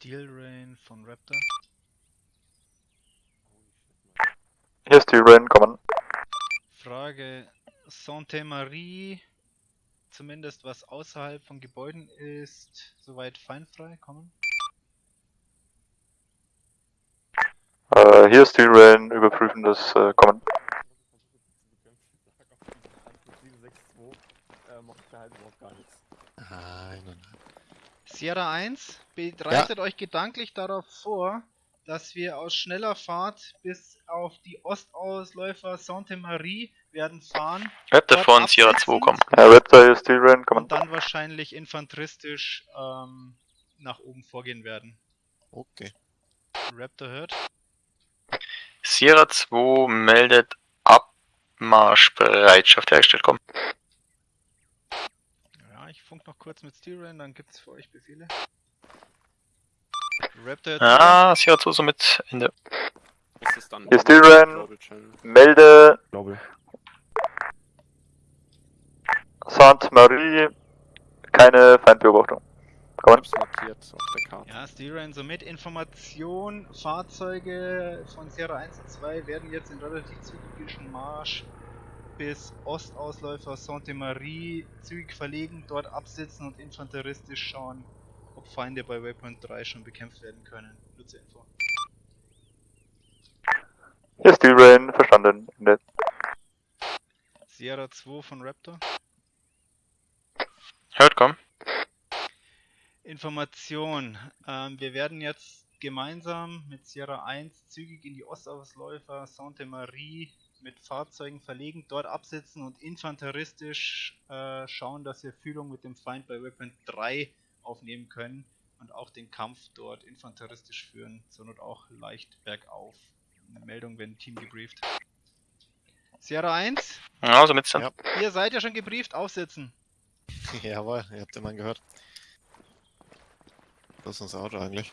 Steel Rain von Raptor. Hier ist Steel Rain, kommen. Frage: Sainte Marie, zumindest was außerhalb von Gebäuden ist, soweit feindfrei, kommen. Äh, hier ist Steel Rain, überprüfen das äh, Kommen. Nein, nein, nein. Sierra 1, bereitet euch gedanklich darauf vor, dass wir aus schneller Fahrt bis auf die Ostausläufer Sainte Marie werden fahren. Raptor dort von Sierra 2 absetzen kommen. Ja, Raptor, ist Steel Rain, kommen. Und dann wahrscheinlich infanteristisch ähm, nach oben vorgehen werden. Okay. Raptor hört. Sierra 2 meldet Abmarschbereitschaft hergestellt. Komm. Ich funk noch kurz mit Steel Rain, dann gibt's für euch Befehle. Raptor Ah, Sierra 2 somit Ende. Ist es dann Hier ist Global Channel? melde Glaube. Sainte Marie, keine Feindbeobachtung. Ich Kommen. hab's markiert auf der Karte. Ja, Steel Rain somit. Information, Fahrzeuge von Sierra 1 und 2 werden jetzt in relativ zügigen Marsch bis Ostausläufer Sainte Marie zügig verlegen, dort absitzen und infanteristisch schauen, ob Feinde bei Waypoint 3 schon bekämpft werden können. Nur zur Info. Hier ist Steel Rain, verstanden. Ende. Sierra 2 von Raptor. Hört, komm. Information. Ähm, wir werden jetzt gemeinsam mit Sierra 1 zügig in die Ostausläufer Sainte Marie mit Fahrzeugen verlegen, dort absitzen und infanteristisch äh, schauen, dass wir Fühlung mit dem Feind bei Weapon 3 aufnehmen können und auch den Kampf dort infanteristisch führen, zur Not auch leicht bergauf. Eine Meldung, wenn Team gebrieft. Sierra 1, Ja, somit dann. Ja. ihr seid ja schon gebrieft, aufsitzen. Jawohl, ihr habt den Mann gehört. Wo ist unser Auto eigentlich?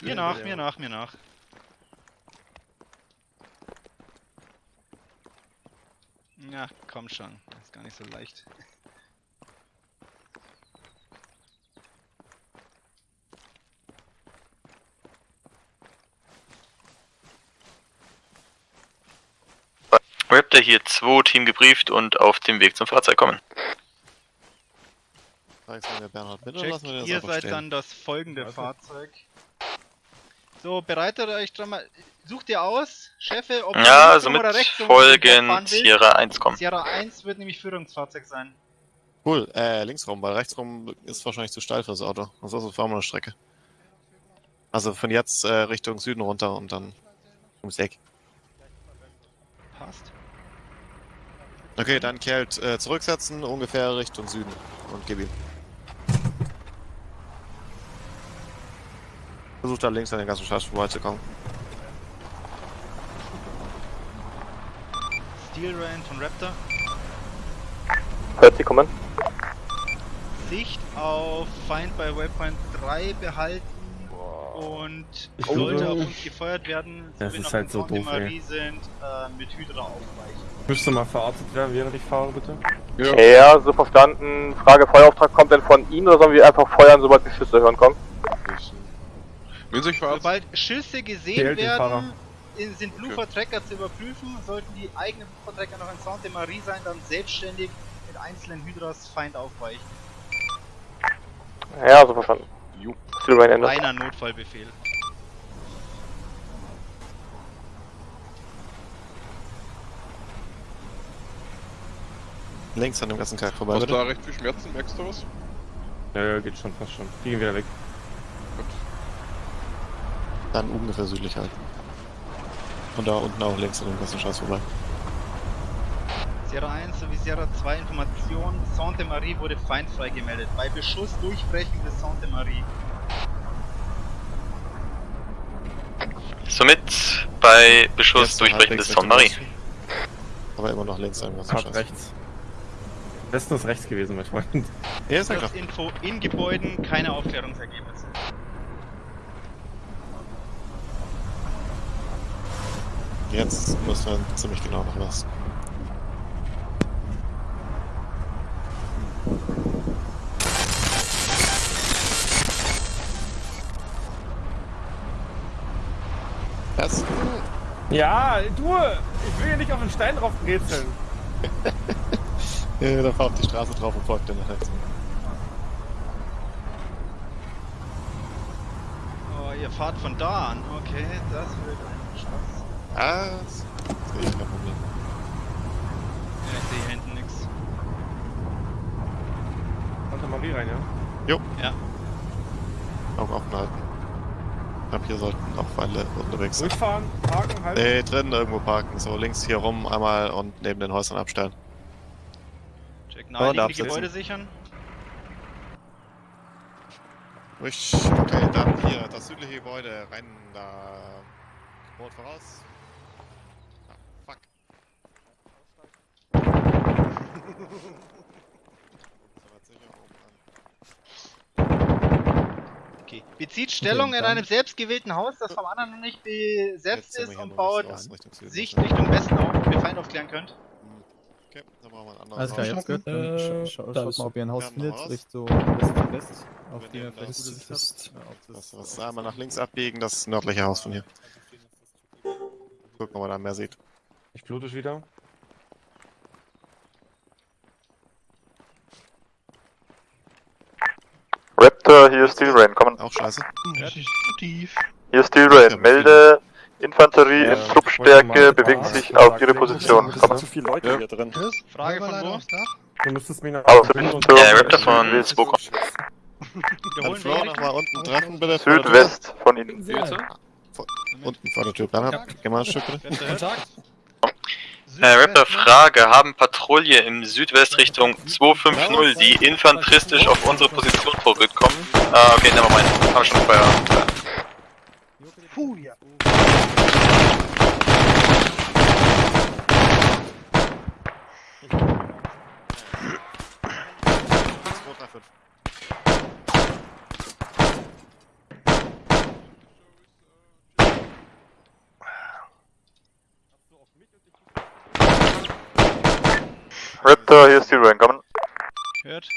Mir nach, mir nach, mir nach. Ja, komm schon. Das ist gar nicht so leicht. Raptor hier 2, Team gebrieft und auf dem Weg zum Fahrzeug kommen. Fragst du mir Bernhard mit oder Check, lassen wir das ihr seid stehen? dann das folgende Also. Fahrzeug. So, bereitet euch schon mal. Sucht ihr aus, Chefe, ob ihr Ja, links rum somit oder rechts rum folgen? Sierra 1 kommen. Sierra 1 wird nämlich Führungsfahrzeug sein. Cool, äh, linksrum, weil rechtsrum ist wahrscheinlich zu steil fürs Auto. Ansonsten fahren wir eine Strecke. Also von jetzt äh, Richtung Süden runter und dann ums Eck. Passt. Okay, dann Kelt äh, zurücksetzen, ungefähr Richtung Süden und gib ihm. Versucht da links an den ganzen Scheiß vorbeizukommen. Steel Rain von Raptor. Hört Sie kommen. Sicht auf Feind bei Waypoint 3 behalten und Ich sollte auf uns gefeuert werden, so Das wir ist noch halt so doof, ey. Sind, äh, mit Hydra aufweichen. Müsste mal verortet werden, während ich fahre, bitte. Ja, so verstanden. Frage, Feuerauftrag kommt denn von Ihnen oder sollen wir einfach feuern, sobald die Schüsse hören kommen? Sobald Schüsse gesehen werden, in- sind Blooper-Tracker zu überprüfen. Sollten die eigenen Blooper-Tracker noch in Sainte Marie sein, dann selbstständig mit einzelnen Hydras Feind aufweichen. Ja, so verstanden. Reiner Notfallbefehl. Links an dem ganzen Kack vorbei, Hast du da recht viel Schmerzen? Merkst du was? Ja, ja, geht schon, fast schon. Die gehen wieder weg. Dann ungefähr südlich halt. Und da unten auch links an dem ganzen Scheiß vorbei. Sierra 1 sowie Sierra 2 Information. Sainte Marie wurde feindfrei gemeldet. Bei Beschuss durchbrechen des Sainte Marie. Somit bei Beschuss Jetzt durchbrechen des Sainte Marie. Aber immer noch links an dem ganzen Scheiß. rechts. Am besten ist rechts gewesen, mein Freund. Ja, ist Info in Gebäuden, keine Aufklärungsergebnisse. Jetzt müssen wir ziemlich genau noch was. Was? Ja, du! Ich will hier nicht auf den Stein drauf brezeln. ja, da fahrt die Straße drauf und folgt dann nach rechts. Oh, ihr fahrt von da an. Okay, das wird ein Spaß. Ah, das sehe ich kein Problem. Ja, ich sehe hier hinten nichts. Santa Marie rein, ja? Augen offen halten. Ich glaube, hier sollten auch alle unterwegs sein. Durchfahren, parken, halten. Nee, drinnen irgendwo parken. So, links hier rum einmal und neben den Häusern abstellen. Check Und naheliegende absetzen. Gebäude sichern. Ruhig. Okay, dann hier, das südliche Gebäude, rein da. Rot voraus. Ah, fuck. Soweit sicher, oben an. Okay. Bezieht Stellung in einem selbstgewählten Haus, das vom anderen noch nicht besetzt ist und baut nicht raus, Richtung. Sicht Westen auf, damit ihr Feind aufklären könnt. Okay, dann brauchen wir ein anderes Alles klar, Haus. jetzt gehört. Dann Äh, scha scha da schaut ist- mal, ob ihr ein Haus findet. Richtung West-West, auf Wir dem ihr vielleicht das gute Sicht West. habt. Das einmal nach links abbiegen, das nördliche Haus von hier. Gucken, ob man da mehr sieht. Ich blute wieder. Raptor, hier ist Steel Rain, kommen. Auch scheiße. Tief. Hier ist Steel Rain, melde Infanterie in Truppstärke, kurz sich auf ihre Position. Kommen. zu viele Leute Ja. hier drin. Frage von wo? Du müsstest mich nach Richtung Ja, Raptor von West- Spook. Kann Wiederholen Flo wir nochmal unten treffen, bitte? Südwest von Ihnen. Unten vor der Tür. Bernhard, geh mal ein Stück bitte. Kontakt. Äh, Raptor, Frage. Haben Patrouille im Südwestrichtung 250, die infanteristisch auf unsere Position vorgekommen? Ah, okay, nevermind. Haben schon Feuer. Puh, ja. Zwei, drei, fünf. Raptor, hier ist Steel Rain, kommen. Hört.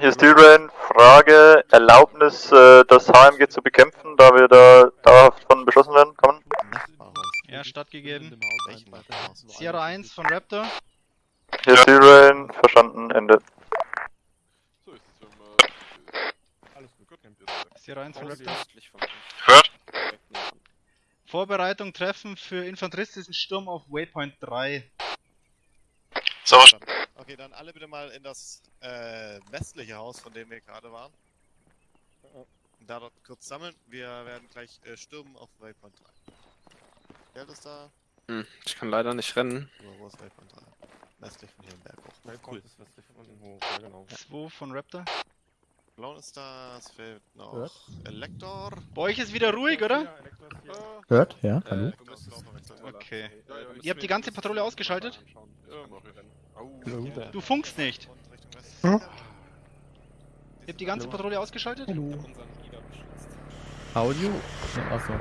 Hier ist Steel Rain, Frage, Erlaubnis, äh, das HMG zu bekämpfen, da wir da dauerhaft von beschossen werden, kommen. Ja, stattgegeben. Sierra 1 von Raptor. Hier ist Steel Rain, verstanden, Ende. Sierra 1 von Raptor. Hört? Vorbereitung treffen für infanteristischen Sturm auf Waypoint 3. Sauber. Okay, dann alle bitte mal in das äh, westliche Haus, von dem wir gerade waren. Und da dort kurz sammeln. Wir werden gleich äh, stürmen auf Waypoint 3. Geld ist da. Hm, ich kann leider nicht rennen. Oder wo ist Waypoint 3? Westlich von hier im Berg hoch. Cool. Ist westlich von unten hoch. Ja, genau. 2 von Raptor. Clown ist da. Es fehlt noch Hört? Elektor. Bei euch ist wieder ruhig, oder? Hört? Ja, hallo? Äh, Okay. Ja, ja, Ihr habt die ganze Patrouille ausgeschaltet? Okay. Du funkst nicht. Hm? Ihr habt die ganze Patrouille ausgeschaltet? Hallo. Audio? Achso.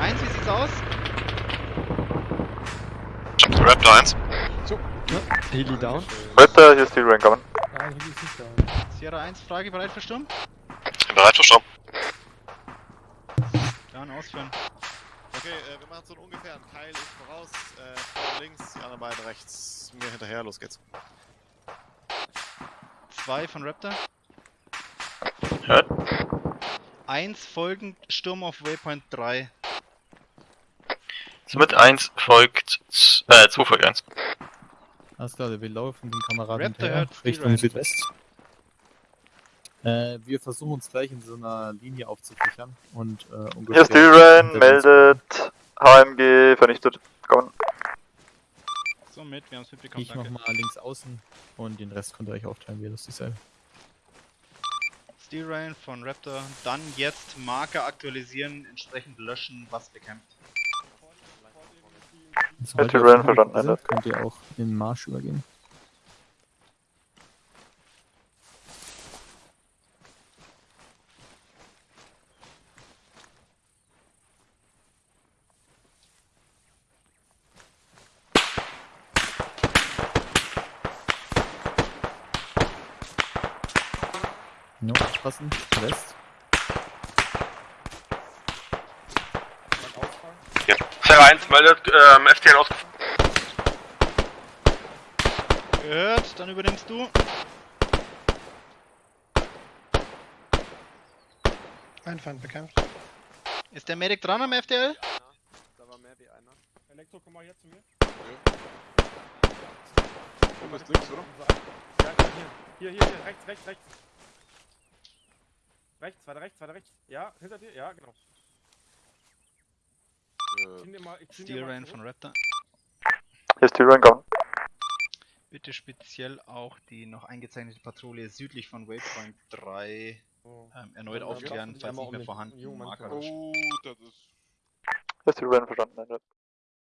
Eins, wie sieht's aus? Raptor 1. Heli down? Raptor, hier ist ist nicht down. Sierra 1, Frage bereit für Sturm? Bereit für Sturm. Dann ausführen. Okay, äh, wir machen so ungefähr einen Keil. Ich voraus, äh, Frau links, die anderen beiden rechts. Mir hinterher, los geht's. 2 von Raptor. Hört? 1 folgend Sturm auf Waypoint 3. Somit 1 folgt, äh, 2 folgt 1. Alles klar, wir laufen den Kameraden Raptor hört Richtung. Südwest. Äh, wir versuchen uns gleich in so einer Linie aufzusichern und äh, ungefähr... Hier ist Steel Rain, hinter uns- meldet HMG vernichtet, kommen. Somit, wir haben es mitbekommen, Ich danke. nochmal links außen und den Rest könnt ihr euch aufteilen, wie das dieselbe. Steel Rain von Raptor. Dann jetzt Marker aktualisieren, entsprechend löschen, was bekämpft. Steel Rain, verstanden, sind, könnt ihr auch in Marsch übergehen. No, aufpassen. West. Ja. Server 1 meldet, ähm, FTL aus. Gehört, dann übernimmst du. Ein Feind bekämpft. Ist der Medic dran am FTL? Ja, da war mehr wie einer. Elektro, komm mal hier zu mir. Ja. Du bist links, oder? Ja, hier, hier, hier, rechts, rechts, rechts. Rechts, weiter rechts, weiter rechts. Ja, hinter dir, ja, genau. Äh, mal, Steel Rain zurück. von Raptor. Hier ist die Run gone. Bitte speziell auch die noch eingezeichnete Patrouille südlich von Waypoint 3 So. ähm, erneut Ja, aufklären, falls nicht mehr den vorhanden. oh, das ist. Hier ist die Run verstanden. Ende.